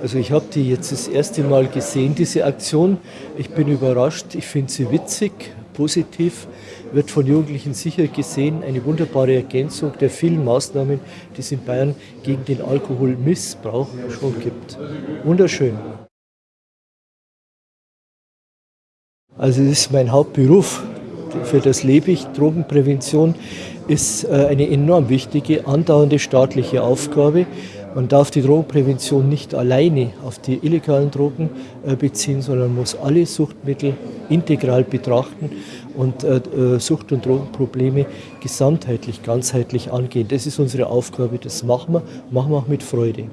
Also ich habe die jetzt das erste Mal gesehen, diese Aktion. Ich bin überrascht, ich finde sie witzig, positiv, wird von Jugendlichen sicher gesehen. Eine wunderbare Ergänzung der vielen Maßnahmen, die es in Bayern gegen den Alkoholmissbrauch schon gibt. Wunderschön. Also das ist mein Hauptberuf, für das lebe ich. Drogenprävention ist äh, eine enorm wichtige, andauernde staatliche Aufgabe. Man darf die Drogenprävention nicht alleine auf die illegalen Drogen äh, beziehen, sondern muss alle Suchtmittel integral betrachten und äh, Sucht- und Drogenprobleme gesamtheitlich, ganzheitlich angehen. Das ist unsere Aufgabe, das machen wir, machen wir auch mit Freude.